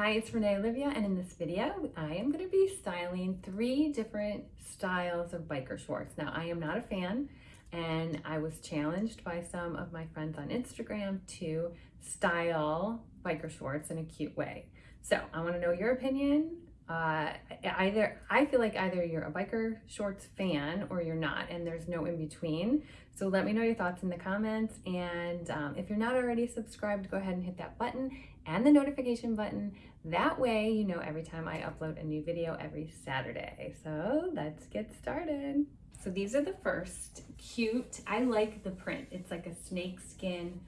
Hi, it's Renee Olivia, and in this video, I am going to be styling three different styles of biker shorts. Now, I am not a fan, and I was challenged by some of my friends on Instagram to style biker shorts in a cute way. So, I want to know your opinion. Uh, either I feel like either you're a biker shorts fan or you're not, and there's no in between. So let me know your thoughts in the comments. And um, if you're not already subscribed, go ahead and hit that button and the notification button. That way, you know every time I upload a new video every Saturday. So let's get started. So these are the first cute. I like the print. It's like a snake skin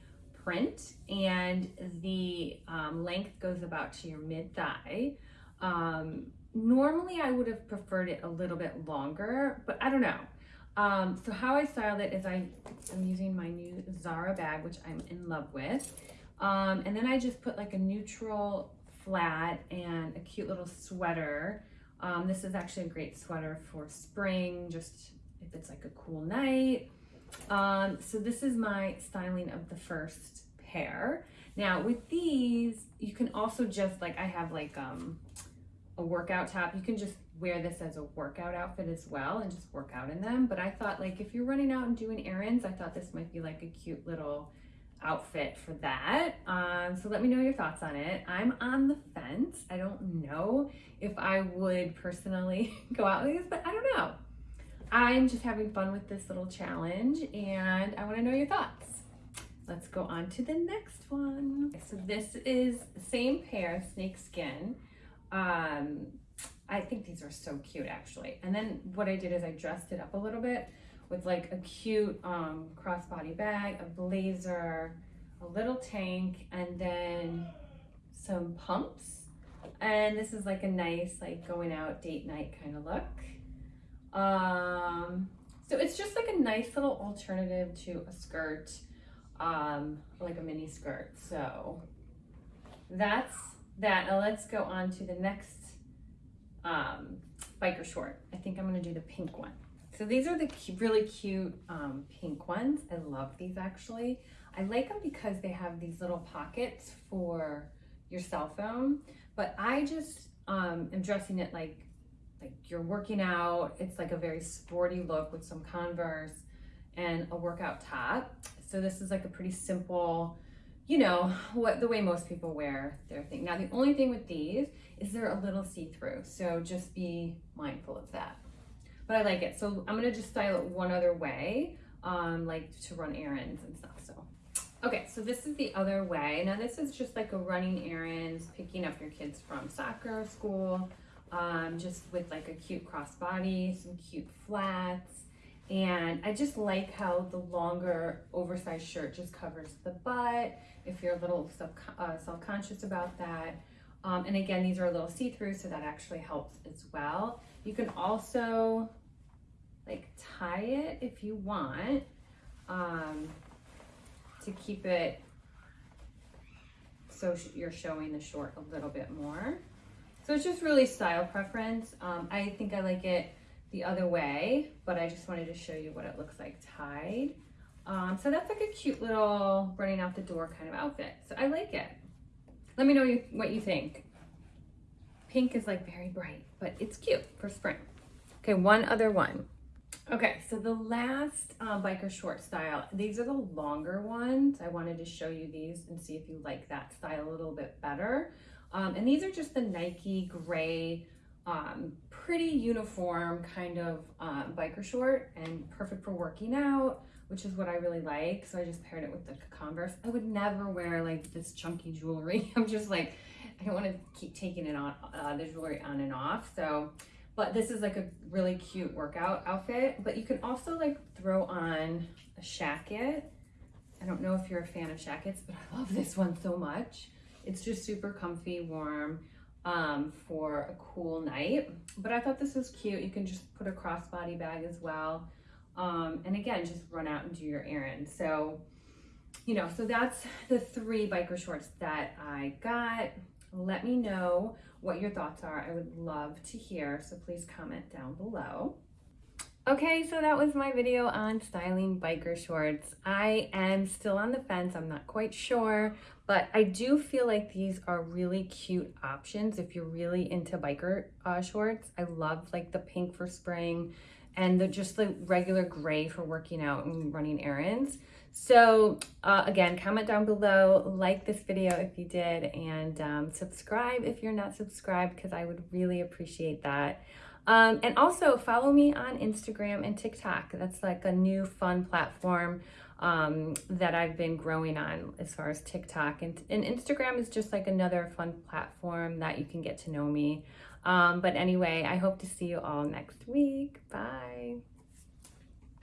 print and the um, length goes about to your mid thigh. Um, normally I would have preferred it a little bit longer, but I don't know. Um, so how I styled it is I, I'm using my new Zara bag, which I'm in love with. Um, and then I just put like a neutral flat and a cute little sweater. Um, this is actually a great sweater for spring, just if it's like a cool night. Um, so this is my styling of the first pair. Now with these, you can also just like, I have like um, a workout top. You can just wear this as a workout outfit as well and just work out in them. But I thought like if you're running out and doing errands, I thought this might be like a cute little outfit for that. Um, so let me know your thoughts on it. I'm on the fence. I don't know if I would personally go out with these, but I don't know. I'm just having fun with this little challenge and I wanna know your thoughts. Let's go on to the next one. So this is the same pair, snake skin. Um, I think these are so cute actually. And then what I did is I dressed it up a little bit with like a cute um, crossbody bag, a blazer, a little tank, and then some pumps. And this is like a nice like going out date night kind of look. Um, so it's just like a nice little alternative to a skirt, um, like a mini skirt. So that's that. Now let's go on to the next um, biker short. I think I'm gonna do the pink one. So these are the really cute um, pink ones. I love these actually. I like them because they have these little pockets for your cell phone, but I just um, am dressing it like like you're working out. It's like a very sporty look with some Converse and a workout top. So this is like a pretty simple, you know, what the way most people wear their thing. Now, the only thing with these is they're a little see-through. So just be mindful of that. But I like it. So I'm gonna just style it one other way, um, like to run errands and stuff. So, okay, so this is the other way. Now this is just like a running errands, picking up your kids from soccer, school, um, just with like a cute crossbody, some cute flats, and I just like how the longer oversized shirt just covers the butt. If you're a little uh, self-conscious about that. Um, and again, these are a little see-through, so that actually helps as well. You can also like tie it if you want um, to keep it so you're showing the short a little bit more. So it's just really style preference. Um, I think I like it the other way, but I just wanted to show you what it looks like tied. Um, so that's like a cute little running out the door kind of outfit. So I like it. Let me know you, what you think. Pink is like very bright, but it's cute for spring. Okay, one other one. Okay, so the last uh, biker short style, these are the longer ones. I wanted to show you these and see if you like that style a little bit better. Um, and these are just the Nike gray um, pretty uniform kind of um, biker short and perfect for working out, which is what I really like. So I just paired it with the Converse. I would never wear like this chunky jewelry. I'm just like, I don't want to keep taking it on, uh, the jewelry on and off. So, but this is like a really cute workout outfit, but you can also like throw on a shacket. I don't know if you're a fan of shackets, but I love this one so much. It's just super comfy, warm um, for a cool night. But I thought this was cute. You can just put a crossbody bag as well. Um, and again, just run out and do your errand. So, you know, so that's the three biker shorts that I got. Let me know what your thoughts are. I would love to hear. So please comment down below. Okay, so that was my video on styling biker shorts. I am still on the fence. I'm not quite sure, but I do feel like these are really cute options if you're really into biker uh, shorts. I love like the pink for spring and the just the regular gray for working out and running errands. So uh, again, comment down below, like this video if you did, and um, subscribe if you're not subscribed because I would really appreciate that. Um, and also follow me on Instagram and TikTok. That's like a new fun platform um, that I've been growing on as far as TikTok. And, and Instagram is just like another fun platform that you can get to know me. Um, but anyway, I hope to see you all next week. Bye.